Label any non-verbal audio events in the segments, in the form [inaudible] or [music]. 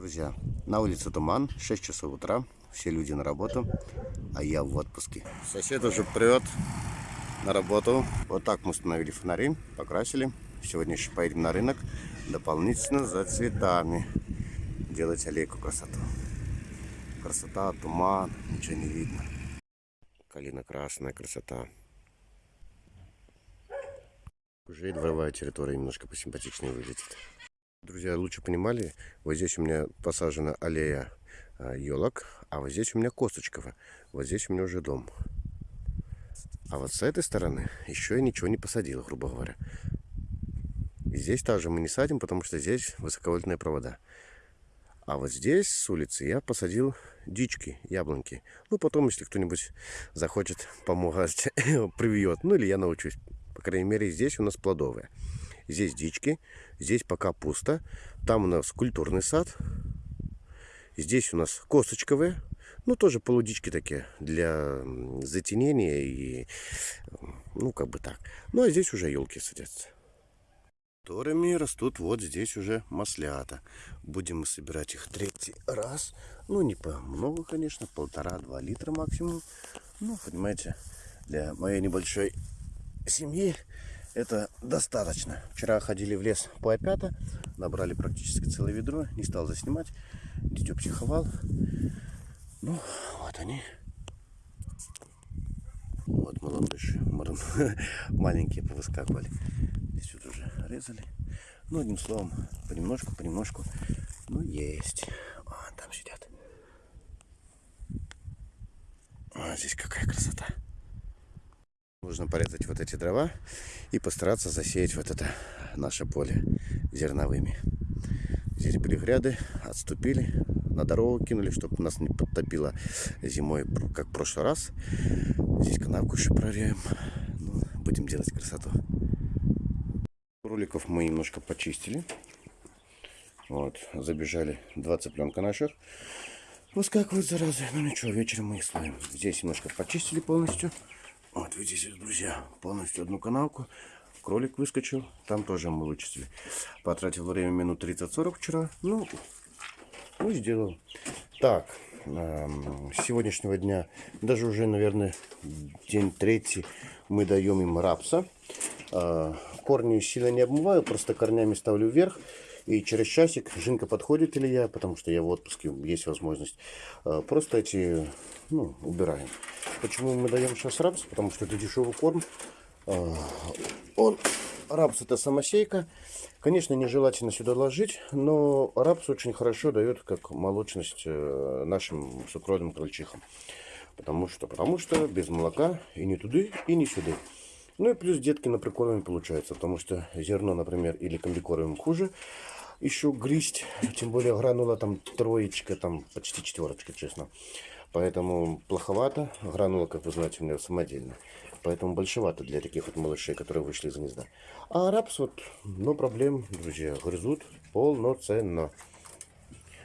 Друзья, на улице туман, 6 часов утра, все люди на работу, а я в отпуске. Сосед уже прет на работу. Вот так мы установили фонари, покрасили. Сегодня еще поедем на рынок дополнительно за цветами. Делать аллейку красоту. Красота, туман, ничего не видно. Калина красная красота. Уже дворовая территория немножко посимпатичнее выглядит. Друзья, лучше понимали, вот здесь у меня посажена аллея елок, а вот здесь у меня косточковая. Вот здесь у меня уже дом. А вот с этой стороны еще я ничего не посадил, грубо говоря. И здесь также мы не садим, потому что здесь высоковольтные провода. А вот здесь, с улицы, я посадил дички, яблоньки. Ну, потом, если кто-нибудь захочет помогать, [laughs] привьет. Ну, или я научусь. По крайней мере, здесь у нас плодовые. Здесь дички, здесь пока пусто. Там у нас культурный сад. Здесь у нас косточковые. Ну, тоже полудички такие для затенения и, ну, как бы так. Ну, а здесь уже елки садятся. Которыми растут вот здесь уже маслята. Будем мы собирать их третий раз. Ну, не по много, конечно, полтора-два литра максимум. Ну, понимаете, для моей небольшой семьи это достаточно. Вчера ходили в лес по опята, набрали практически целое ведро, не стал заснимать. Дитё психовал. Ну, вот они. Вот малыши, [laughs] маленькие повыскакивали. Здесь вот уже резали. Ну, одним словом, понемножку, понемножку. Ну, есть. Вон там сидят. А здесь какая красота. Нужно порезать вот эти дрова и постараться засеять вот это наше поле зерновыми. Здесь были гряды, отступили, на дорогу кинули, чтобы нас не подтопило зимой, как в прошлый раз. Здесь канавку еще прорежем. Ну, будем делать красоту. Роликов мы немножко почистили. Вот, забежали два цыпленка наших. Выскакивают заразы. Ну ничего, вечером мы их слоим. Здесь немножко почистили полностью. Вот видите, друзья, полностью одну канавку. Кролик выскочил, там тоже мы вычистили. Потратил время минут 30-40 вчера. Ну, ну, сделал. Так, эм, сегодняшнего дня, даже уже, наверное, день третий, мы даем им рапса. Э, корни сильно не обмываю, просто корнями ставлю вверх. И через часик Жинка подходит или я, потому что я в отпуске, есть возможность. Э, просто эти, ну, убираем. Почему мы даем сейчас рапс? Потому что это дешевый корм. А, он, рапс это самосейка. Конечно, нежелательно сюда ложить, но рапс очень хорошо дает как молочность э, нашим сукровным крольчихам. Потому что, потому что без молока и не туды, и не сюда. Ну и плюс детки на прикорме получается, потому что зерно, например, или комбикормим хуже еще грызть, тем более гранула там троечка, там почти четверочка, честно. Поэтому плоховато. Гранула, как вы знаете, у меня самодельная. Поэтому большевато для таких вот малышей, которые вышли из гнезда. А рапс вот, но проблем, друзья, грызут полноценно.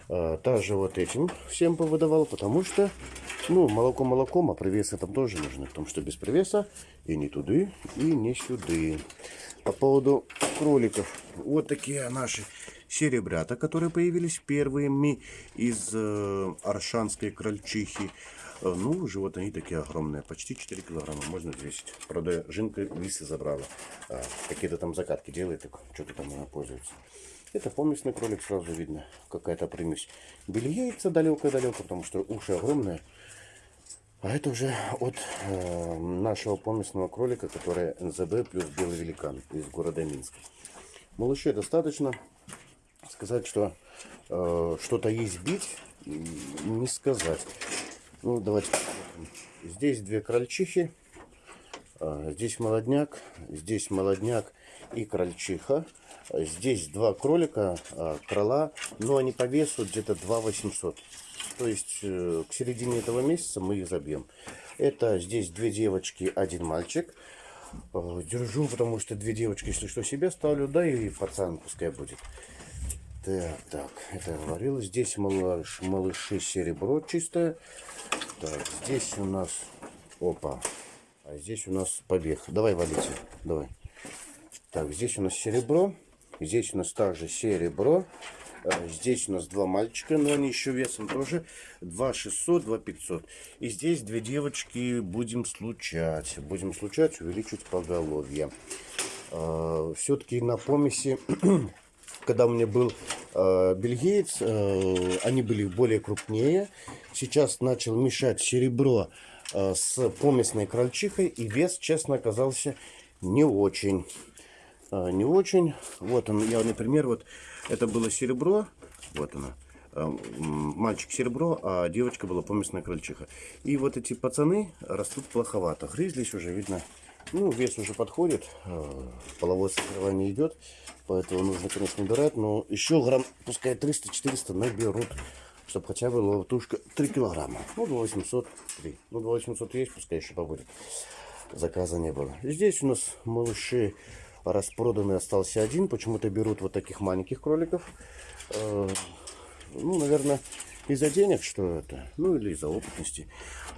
А, также вот этим всем повыдавал, потому что, ну, молоко молоком, а привесы там тоже нужны. Потому что без привеса и не туды, и не сюды. По поводу кроликов. Вот такие наши серебрята, которые появились первыми из э, аршанской крольчихи. Э, ну, живот они такие огромные, почти 4 килограмма, можно взвесить. Правда, жинка висы забрала. А, Какие-то там закатки делает, что-то там она пользуется. Это помесный кролик, сразу видно, какая-то примесь. Были яйца далеко-далеко, потому что уши огромные. А это уже от э, нашего помесного кролика, который НЗБ плюс белый великан из города Минска. Малышей достаточно сказать, что э, что-то есть бить, не сказать. Ну, давайте Здесь две крольчихи. Э, здесь молодняк, здесь молодняк и крольчиха. Здесь два кролика, э, крыла, но они по весу где-то 2 800. То есть э, к середине этого месяца мы их забьем. Это здесь две девочки, один мальчик. Э, держу, потому что две девочки, если что, себе ставлю, да и пацан пускай будет. Так, так, это я говорил. Здесь малыш, малыши серебро чистое. Так, здесь у нас... Опа. А здесь у нас побег. Давай, валите. Давай. Так, здесь у нас серебро. Здесь у нас также серебро. Э, Здесь у нас два мальчика, но они еще весом тоже 2 600, 2 500. И здесь две девочки будем случать. Будем случать, увеличивать поголовье. Все-таки на помеси, когда у меня был э, бельгиец, э, они были более крупнее. Сейчас начал мешать серебро э, с помесной крольчихой. И вес, честно, оказался не очень. Э, не очень. Вот он, я, например, вот это было серебро. Вот оно. Э, Мальчик серебро, а девочка была помесная крольчиха. И вот эти пацаны растут плоховато. Грызлись уже, видно. Ну, вес уже подходит. э, Половое созревание идет. Поэтому нужно, конечно, убирать. Но еще грамм, пускай 300-400 наберут. Чтобы хотя бы была тушка 3 килограмма. Ну, 2803. Ну, 2800 есть, пускай еще побудет. Заказа не было. Здесь у нас малыши распроданный остался один. Почему-то берут вот таких маленьких кроликов. Э, Ну, наверное, из-за денег, что это. Ну, или из-за опытности.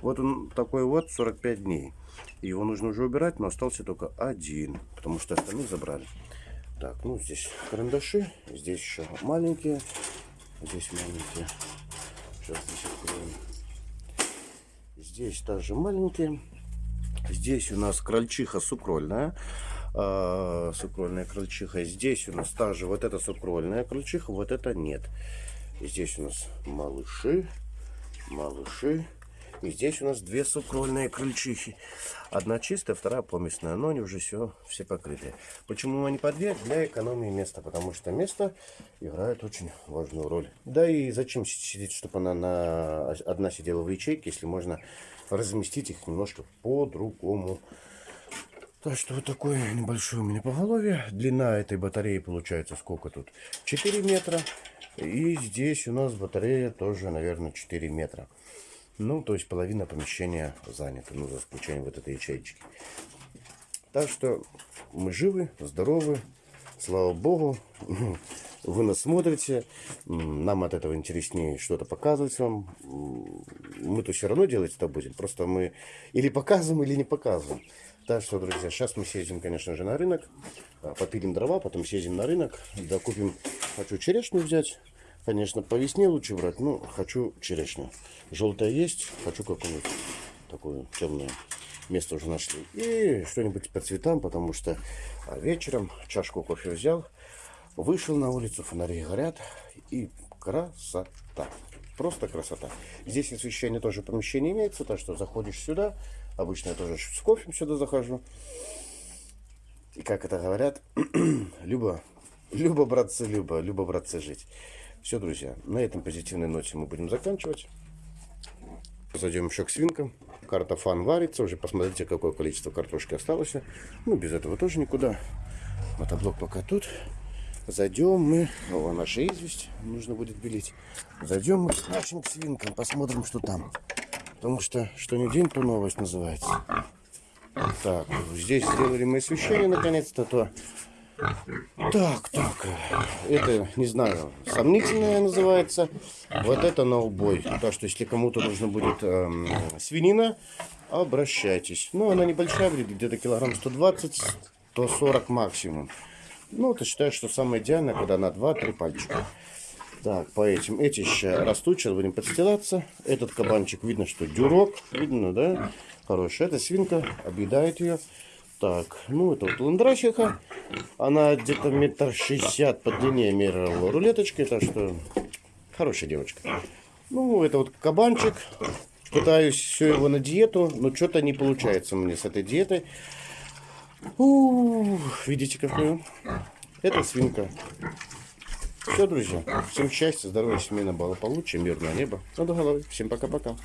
Вот он такой вот, 45 дней. Его нужно уже убирать, но остался только один. Потому что остальных забрали. Так, ну, здесь карандаши. Здесь еще маленькие. Здесь маленькие. Сейчас здесь откроем. Здесь также маленькие. Здесь у нас крольчиха сукрольная. а, сукрольная крольчиха. Здесь у нас также вот это сукрольная крольчиха, вот это нет. Здесь у нас малыши, малыши. И здесь у нас две сукрольные крольчихи. Одна чистая, вторая помесная, но они уже все, все покрытые. Почему они по две? Для экономии места, потому что место играет очень важную роль. Да и зачем сидеть, чтобы она на... одна сидела в ячейке, если можно разместить их немножко по-другому. Так что вот такое небольшое у меня поголовье. Длина этой батареи получается сколько тут? 4 метра. И здесь у нас батарея тоже, наверное, 4 метра. Ну, то есть половина помещения занята, ну, за исключением вот этой ячейки. Так что мы живы, здоровы, слава богу. [laughs] Вы нас смотрите, нам от этого интереснее что-то показывать вам. Мы-то все равно делать это будем, просто мы или показываем, или не показываем. Так что, друзья, сейчас мы съездим, конечно же, на рынок, а, попилим дрова, потом съездим на рынок, докупим, хочу черешню взять. Конечно, по весне лучше брать, но хочу черешню. Желтая есть, хочу какую-нибудь такую темную место уже нашли. И что-нибудь по цветам, потому что а, вечером чашку кофе взял, вышел на улицу, фонари горят, и красота. Просто красота. Здесь освещение тоже помещение имеется, так что заходишь сюда, обычно я тоже с кофе сюда захожу. И как это говорят, [clears throat] Люба, братцы, Люба, братцы, жить. Все, друзья, на этом позитивной ноте мы будем заканчивать. Зайдем еще к свинкам. Картофан варится. Уже посмотрите, какое количество картошки осталось. Ну, без этого тоже никуда. Мотоблок пока тут. Зайдем мы. О, наша известь. Нужно будет белить. Зайдем мы к нашим свинкам. Посмотрим, что там. Потому что, что не день, то новость называется. Так, здесь сделали мы освещение наконец-то. То так, так, это, не знаю, сомнительное называется. Вот это на убой. Так что, если кому-то нужно будет эм, свинина, обращайтесь. Ну, она небольшая, будет где-то килограмм 120-140 максимум. Ну, это считаю, что самое идеальное, когда на 2-3 пальчика. Так, по этим. Эти еще растут, сейчас будем подстилаться. Этот кабанчик, видно, что дюрок, видно, да? Хороший. Эта свинка, объедает ее. Так, ну это вот ландрасиха. Она где-то метр шестьдесят по длине мерила рулеточкой, так что хорошая девочка. Ну, это вот кабанчик. Пытаюсь все его на диету, но что-то не получается мне с этой диетой. Ух, видите какую? Это свинка. Все, друзья. Всем счастья, здоровья, семейного благополучия, мирного неба. Над головой. Всем пока-пока.